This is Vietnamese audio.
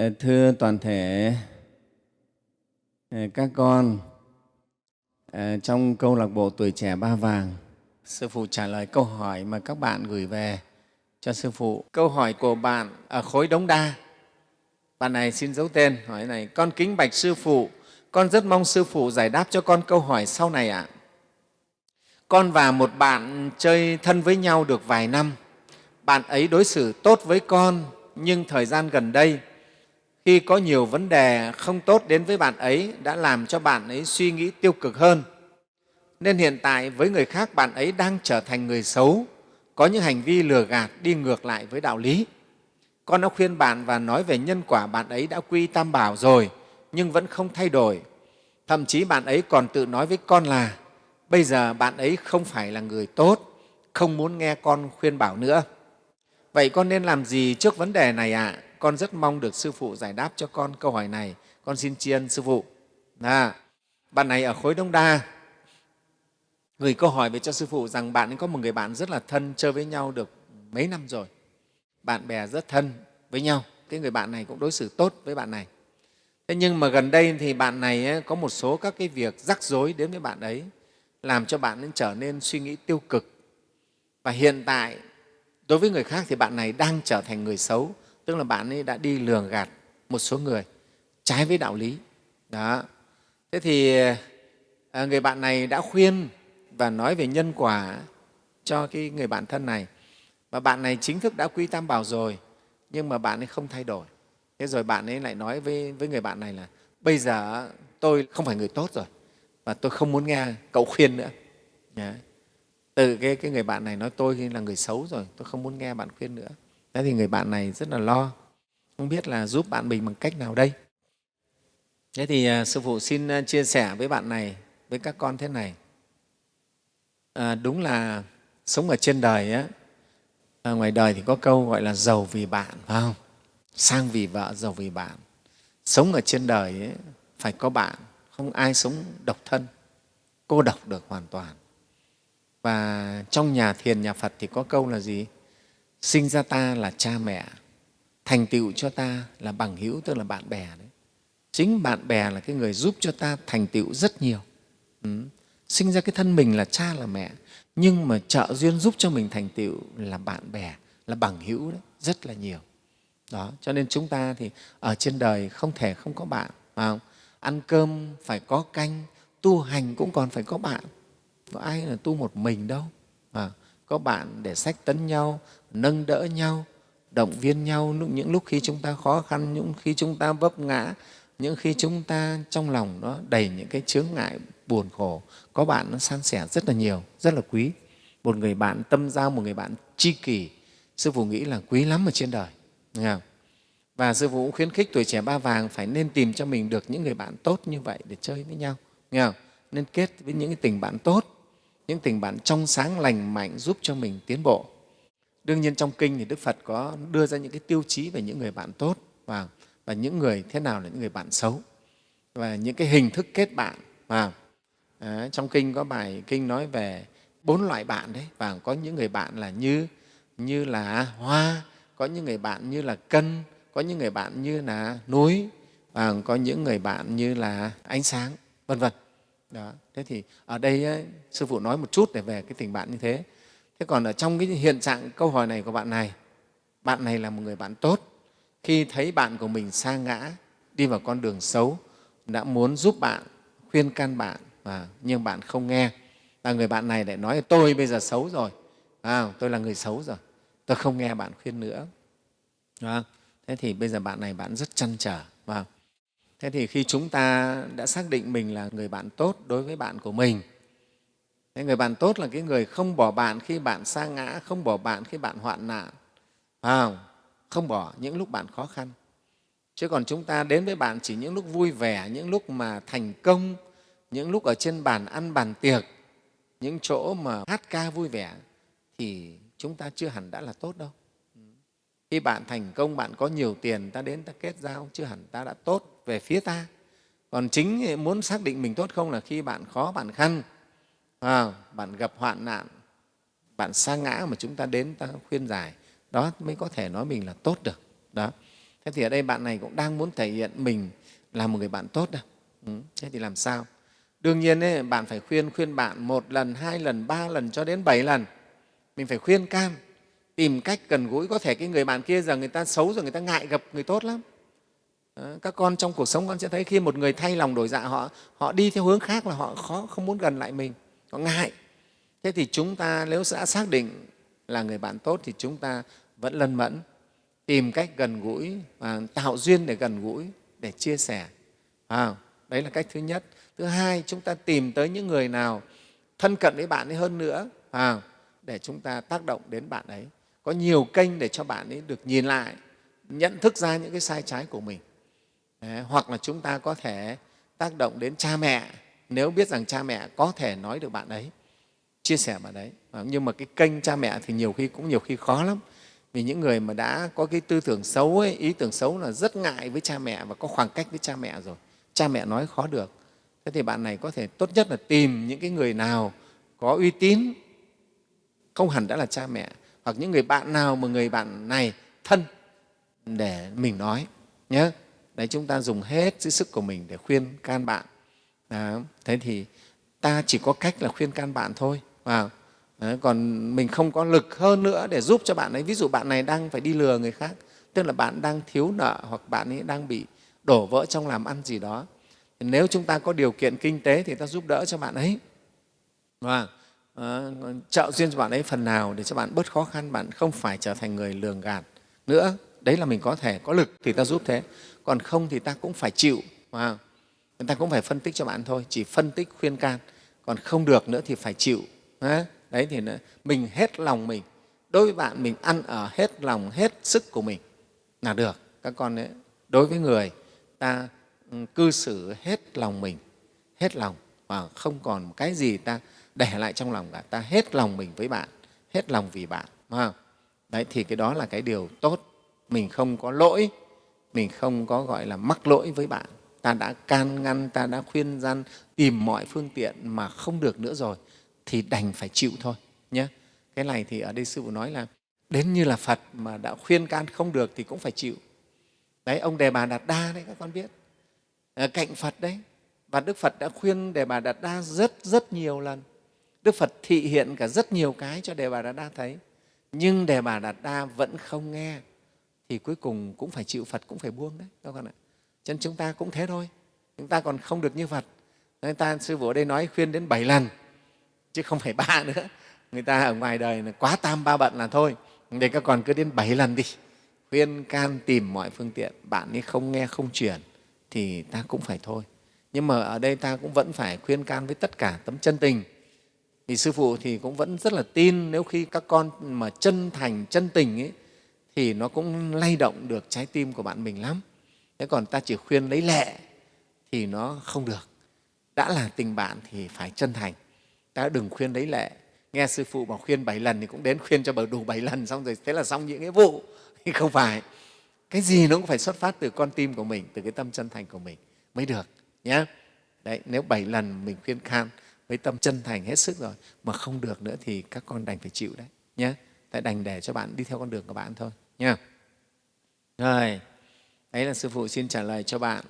Ờ, thưa toàn thể ờ, các con, ờ, trong câu lạc bộ Tuổi Trẻ Ba Vàng, Sư Phụ trả lời câu hỏi mà các bạn gửi về cho Sư Phụ. Câu hỏi của bạn ở khối Đống Đa. Bạn này xin giấu tên, hỏi này, con kính bạch Sư Phụ, con rất mong Sư Phụ giải đáp cho con câu hỏi sau này ạ. À. Con và một bạn chơi thân với nhau được vài năm. Bạn ấy đối xử tốt với con, nhưng thời gian gần đây, khi có nhiều vấn đề không tốt đến với bạn ấy đã làm cho bạn ấy suy nghĩ tiêu cực hơn. Nên hiện tại với người khác bạn ấy đang trở thành người xấu, có những hành vi lừa gạt đi ngược lại với đạo lý. Con đã khuyên bạn và nói về nhân quả bạn ấy đã quy tam bảo rồi, nhưng vẫn không thay đổi. Thậm chí bạn ấy còn tự nói với con là bây giờ bạn ấy không phải là người tốt, không muốn nghe con khuyên bảo nữa. Vậy con nên làm gì trước vấn đề này ạ? À? Con rất mong được Sư Phụ giải đáp cho con câu hỏi này. Con xin tri ân Sư Phụ. À, bạn này ở khối Đông Đa gửi câu hỏi về cho Sư Phụ rằng bạn ấy có một người bạn rất là thân, chơi với nhau được mấy năm rồi. Bạn bè rất thân với nhau. Cái người bạn này cũng đối xử tốt với bạn này. Thế nhưng mà gần đây thì bạn này có một số các cái việc rắc rối đến với bạn ấy, làm cho bạn ấy trở nên suy nghĩ tiêu cực. Và hiện tại, đối với người khác thì bạn này đang trở thành người xấu, tức là bạn ấy đã đi lường gạt một số người trái với đạo lý. Đó. Thế thì à, người bạn này đã khuyên và nói về nhân quả cho cái người bạn thân này. Và bạn này chính thức đã quy tam bảo rồi, nhưng mà bạn ấy không thay đổi. Thế rồi bạn ấy lại nói với, với người bạn này là bây giờ tôi không phải người tốt rồi và tôi không muốn nghe cậu khuyên nữa. Từ cái, cái người bạn này nói tôi là người xấu rồi, tôi không muốn nghe bạn khuyên nữa. Thế thì người bạn này rất là lo, không biết là giúp bạn mình bằng cách nào đây. Thế thì à, Sư Phụ xin à, chia sẻ với bạn này, với các con thế này. À, đúng là sống ở trên đời, á, à, ngoài đời thì có câu gọi là giàu vì bạn, phải không? Sang vì vợ, giàu vì bạn. Sống ở trên đời ấy, phải có bạn, không ai sống độc thân, cô độc được hoàn toàn. Và trong nhà thiền, nhà Phật thì có câu là gì? Sinh ra ta là cha mẹ, thành tựu cho ta là bằng hữu, tức là bạn bè. Đấy. Chính bạn bè là cái người giúp cho ta thành tựu rất nhiều. Ừ. Sinh ra cái thân mình là cha là mẹ, nhưng mà trợ duyên giúp cho mình thành tựu là bạn bè, là bằng hữu đấy, rất là nhiều. Đó, cho nên chúng ta thì ở trên đời không thể không có bạn. Phải không? Ăn cơm phải có canh, tu hành cũng còn phải có bạn. Có ai là tu một mình đâu. À, có bạn để sách tấn nhau, nâng đỡ nhau, động viên nhau những lúc khi chúng ta khó khăn, những khi chúng ta vấp ngã, những khi chúng ta trong lòng nó đầy những cái chướng ngại buồn khổ, có bạn nó san sẻ rất là nhiều, rất là quý. Một người bạn tâm giao, một người bạn tri kỷ, Sư Phụ nghĩ là quý lắm ở trên đời. Nghe không? Và Sư Phụ cũng khuyến khích tuổi trẻ ba vàng phải nên tìm cho mình được những người bạn tốt như vậy để chơi với nhau. Nghe không? Nên kết với những cái tình bạn tốt, những tình bạn trong sáng, lành mạnh giúp cho mình tiến bộ. Đương nhiên trong kinh thì Đức Phật có đưa ra những cái tiêu chí về những người bạn tốt và, và những người thế nào là những người bạn xấu và những cái hình thức kết bạn. Và à, trong kinh có bài kinh nói về bốn loại bạn đấy và có những người bạn là như như là hoa, có những người bạn như là cân, có những người bạn như là núi và có những người bạn như là ánh sáng, vân vân. Đó. Thế thì ở đây ấy, sư phụ nói một chút để về cái tình bạn như thế. Thế còn ở trong cái hiện trạng câu hỏi này của bạn này, bạn này là một người bạn tốt. Khi thấy bạn của mình sa ngã, đi vào con đường xấu, đã muốn giúp bạn, khuyên can bạn, và nhưng bạn không nghe. Và người bạn này lại nói tôi bây giờ xấu rồi, à, tôi là người xấu rồi, tôi không nghe bạn khuyên nữa. Thế thì bây giờ bạn này bạn rất chăn trở. Và thế thì khi chúng ta đã xác định mình là người bạn tốt đối với bạn của mình, Thế người bạn tốt là cái người không bỏ bạn khi bạn sa ngã, không bỏ bạn khi bạn hoạn nạn, à, không bỏ những lúc bạn khó khăn. Chứ còn chúng ta đến với bạn chỉ những lúc vui vẻ, những lúc mà thành công, những lúc ở trên bàn ăn bàn tiệc, những chỗ mà hát ca vui vẻ thì chúng ta chưa hẳn đã là tốt đâu. Khi bạn thành công, bạn có nhiều tiền, ta đến ta kết giao, chưa hẳn ta đã tốt về phía ta. Còn chính muốn xác định mình tốt không là khi bạn khó, bạn khăn, à, bạn gặp hoạn nạn bạn sa ngã mà chúng ta đến ta khuyên giải. Đó mới có thể nói mình là tốt được. Đó. Thế thì ở đây bạn này cũng đang muốn thể hiện mình là một người bạn tốt đâu ừ. thế thì làm sao? Đương nhiên ấy, bạn phải khuyên khuyên bạn một lần hai lần ba lần cho đến bảy lần. Mình phải khuyên can tìm cách gần gũi. Có thể cái người bạn kia giờ người ta xấu rồi người ta ngại gặp người tốt lắm. Ờ, các con trong cuộc sống con sẽ thấy khi một người thay lòng đổi dạ họ họ đi theo hướng khác là họ khó không muốn gần lại mình họ ngại. Thế thì chúng ta nếu đã xác định là người bạn tốt thì chúng ta vẫn lân mẫn tìm cách gần gũi và tạo duyên để gần gũi để chia sẻ. À, đấy là cách thứ nhất. Thứ hai chúng ta tìm tới những người nào thân cận với bạn ấy hơn nữa à, để chúng ta tác động đến bạn ấy. Có nhiều kênh để cho bạn ấy được nhìn lại nhận thức ra những cái sai trái của mình. Đấy, hoặc là chúng ta có thể tác động đến cha mẹ. Nếu biết rằng cha mẹ có thể nói được bạn ấy chia sẻ bạn ấy. Ờ, nhưng mà cái kênh cha mẹ thì nhiều khi cũng nhiều khi khó lắm. Vì những người mà đã có cái tư tưởng xấu ấy, ý tưởng xấu là rất ngại với cha mẹ và có khoảng cách với cha mẹ rồi. Cha mẹ nói khó được. Thế thì bạn này có thể tốt nhất là tìm những cái người nào có uy tín không hẳn đã là cha mẹ hoặc những người bạn nào mà người bạn này thân để mình nói nhé đấy chúng ta dùng hết cái sức của mình để khuyên can bạn. Đó. thế thì ta chỉ có cách là khuyên can bạn thôi. Vào. Đấy, còn mình không có lực hơn nữa để giúp cho bạn ấy. Ví dụ bạn này đang phải đi lừa người khác tức là bạn đang thiếu nợ hoặc bạn ấy đang bị đổ vỡ trong làm ăn gì đó. Nếu chúng ta có điều kiện kinh tế thì ta giúp đỡ cho bạn ấy. Và à, trợ duyên cho bạn ấy phần nào để cho bạn bớt khó khăn bạn không phải trở thành người lường gạt nữa đấy là mình có thể có lực thì ta giúp thế. Còn không thì ta cũng phải chịu wow. người ta cũng phải phân tích cho bạn thôi, chỉ phân tích khuyên can. Còn không được nữa thì phải chịu đấy thì mình hết lòng mình. Đối với bạn, mình ăn ở hết lòng, hết sức của mình là được. Các con đấy đối với người, ta ừ, cư xử hết lòng mình, hết lòng. Và không còn cái gì ta để lại trong lòng cả. Ta hết lòng mình với bạn, hết lòng vì bạn không? đấy thì cái đó là cái điều tốt mình không có lỗi, mình không có, gọi là, mắc lỗi với bạn. Ta đã can ngăn, ta đã khuyên gian, tìm mọi phương tiện mà không được nữa rồi, thì đành phải chịu thôi nhé cái này thì ở đây sư phụ nói là, đến như là phật mà đã khuyên can không được thì cũng phải chịu. Đấy, ông đề bà đạt đa đấy, các con biết. Ở cạnh phật đấy. Và đức phật đã khuyên đề bà đạt đa rất rất nhiều lần. Đức phật thị hiện cả rất nhiều cái cho đề bà đạt đa thấy. Nhưng đề bà đạt đa vẫn không nghe thì cuối cùng cũng phải chịu phật cũng phải buông đấy các con ạ. Chân chúng ta cũng thế thôi chúng ta còn không được như phật. Người ta sư phụ ở đây nói khuyên đến bảy lần chứ không phải ba nữa. Người ta ở ngoài đời là quá tam ba bận là thôi để các con cứ đến bảy lần đi. Khuyên can tìm mọi phương tiện bạn ấy không nghe không chuyển thì ta cũng phải thôi. Nhưng mà ở đây ta cũng vẫn phải khuyên can với tất cả tấm chân tình. Vì sư phụ thì cũng vẫn rất là tin nếu khi các con mà chân thành chân tình ấy, thì nó cũng lay động được trái tim của bạn mình lắm. Thế còn ta chỉ khuyên lấy lệ thì nó không được. Đã là tình bạn thì phải chân thành. Ta đừng khuyên lấy lệ. Nghe sư phụ bảo khuyên bảy lần thì cũng đến khuyên cho bờ đủ bảy lần xong rồi, thế là xong những nghĩa vụ. Thì không phải. Cái gì nó cũng phải xuất phát từ con tim của mình, từ cái tâm chân thành của mình mới được nhé đấy, nếu bảy lần mình khuyên can với tâm chân thành hết sức rồi mà không được nữa thì các con đành phải chịu đấy nhé tại đành để cho bạn đi theo con đường của bạn thôi nha rồi, đấy là sư phụ xin trả lời cho bạn.